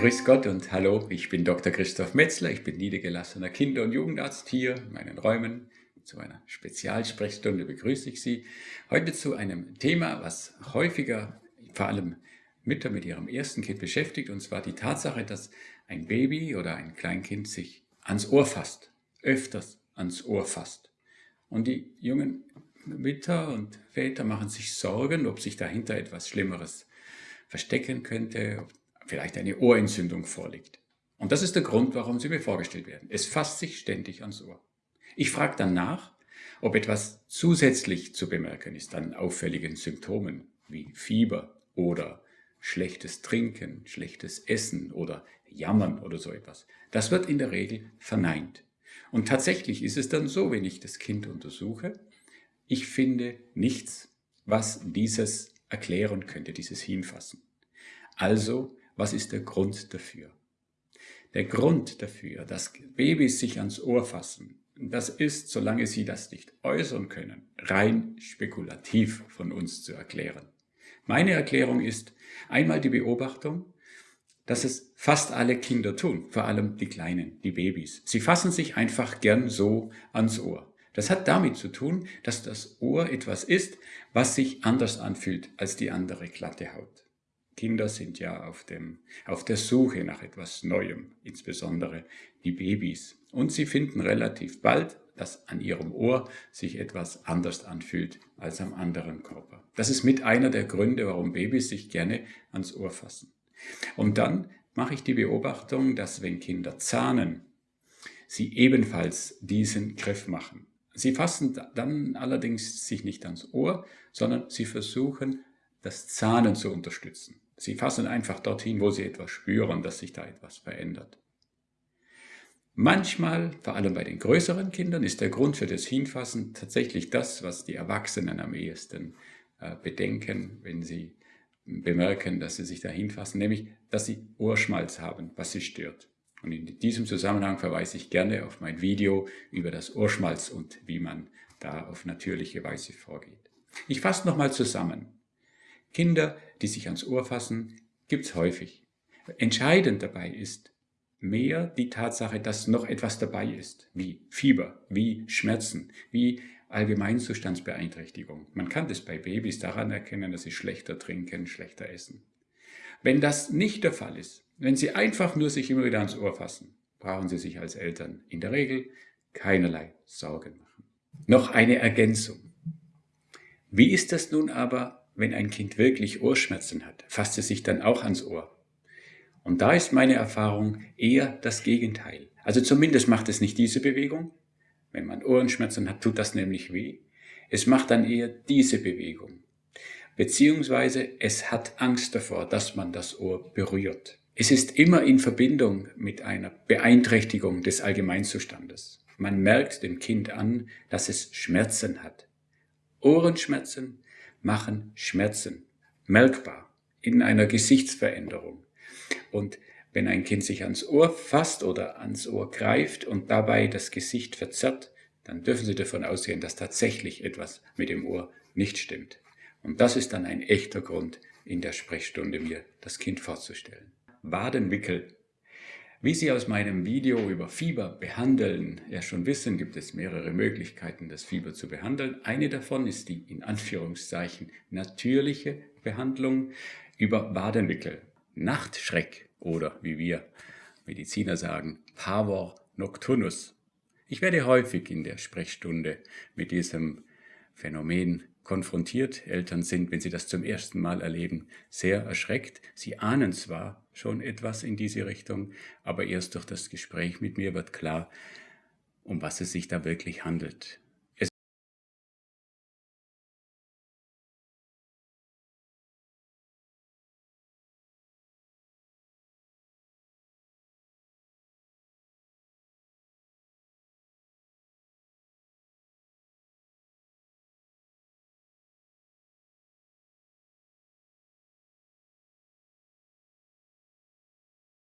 Grüß Gott und hallo, ich bin Dr. Christoph Metzler, ich bin niedergelassener Kinder- und Jugendarzt hier in meinen Räumen. Zu einer Spezialsprechstunde begrüße ich Sie. Heute zu einem Thema, was häufiger, vor allem Mütter mit ihrem ersten Kind beschäftigt, und zwar die Tatsache, dass ein Baby oder ein Kleinkind sich ans Ohr fasst, öfters ans Ohr fasst. Und die jungen Mütter und Väter machen sich Sorgen, ob sich dahinter etwas Schlimmeres verstecken könnte, ob vielleicht eine Ohrentzündung vorliegt. Und das ist der Grund, warum sie mir vorgestellt werden. Es fasst sich ständig ans Ohr. Ich frage dann nach, ob etwas zusätzlich zu bemerken ist an auffälligen Symptomen wie Fieber oder schlechtes Trinken, schlechtes Essen oder Jammern oder so etwas. Das wird in der Regel verneint. Und tatsächlich ist es dann so, wenn ich das Kind untersuche, ich finde nichts, was dieses erklären könnte, dieses Hinfassen. Also was ist der Grund dafür? Der Grund dafür, dass Babys sich ans Ohr fassen, das ist, solange sie das nicht äußern können, rein spekulativ von uns zu erklären. Meine Erklärung ist einmal die Beobachtung, dass es fast alle Kinder tun, vor allem die Kleinen, die Babys. Sie fassen sich einfach gern so ans Ohr. Das hat damit zu tun, dass das Ohr etwas ist, was sich anders anfühlt als die andere glatte Haut. Kinder sind ja auf, dem, auf der Suche nach etwas Neuem, insbesondere die Babys. Und sie finden relativ bald, dass an ihrem Ohr sich etwas anders anfühlt als am anderen Körper. Das ist mit einer der Gründe, warum Babys sich gerne ans Ohr fassen. Und dann mache ich die Beobachtung, dass wenn Kinder zahnen, sie ebenfalls diesen Griff machen. Sie fassen dann allerdings sich nicht ans Ohr, sondern sie versuchen, das Zahnen zu unterstützen. Sie fassen einfach dorthin, wo sie etwas spüren, dass sich da etwas verändert. Manchmal, vor allem bei den größeren Kindern, ist der Grund für das Hinfassen tatsächlich das, was die Erwachsenen am ehesten äh, bedenken, wenn sie bemerken, dass sie sich da hinfassen, nämlich, dass sie Ohrschmalz haben, was sie stört. Und in diesem Zusammenhang verweise ich gerne auf mein Video über das Ohrschmalz und wie man da auf natürliche Weise vorgeht. Ich fasse nochmal zusammen. Kinder, die sich ans Ohr fassen, gibt's häufig. Entscheidend dabei ist mehr die Tatsache, dass noch etwas dabei ist, wie Fieber, wie Schmerzen, wie Allgemeinzustandsbeeinträchtigung. Man kann das bei Babys daran erkennen, dass sie schlechter trinken, schlechter essen. Wenn das nicht der Fall ist, wenn sie einfach nur sich immer wieder ans Ohr fassen, brauchen sie sich als Eltern in der Regel keinerlei Sorgen machen. Noch eine Ergänzung. Wie ist das nun aber wenn ein Kind wirklich Ohrschmerzen hat, fasst es sich dann auch ans Ohr. Und da ist meine Erfahrung eher das Gegenteil. Also zumindest macht es nicht diese Bewegung. Wenn man Ohrenschmerzen hat, tut das nämlich weh. Es macht dann eher diese Bewegung. Beziehungsweise es hat Angst davor, dass man das Ohr berührt. Es ist immer in Verbindung mit einer Beeinträchtigung des Allgemeinzustandes. Man merkt dem Kind an, dass es Schmerzen hat. Ohrenschmerzen machen Schmerzen merkbar in einer Gesichtsveränderung. Und wenn ein Kind sich ans Ohr fasst oder ans Ohr greift und dabei das Gesicht verzerrt, dann dürfen Sie davon ausgehen, dass tatsächlich etwas mit dem Ohr nicht stimmt. Und das ist dann ein echter Grund, in der Sprechstunde mir das Kind vorzustellen. Wadenwickel wie Sie aus meinem Video über Fieber behandeln ja schon wissen, gibt es mehrere Möglichkeiten, das Fieber zu behandeln. Eine davon ist die in Anführungszeichen natürliche Behandlung über Wadenwickel, Nachtschreck oder wie wir Mediziner sagen, Pavor nocturnus. Ich werde häufig in der Sprechstunde mit diesem Phänomen konfrontiert. Eltern sind, wenn sie das zum ersten Mal erleben, sehr erschreckt. Sie ahnen zwar schon etwas in diese Richtung, aber erst durch das Gespräch mit mir wird klar, um was es sich da wirklich handelt.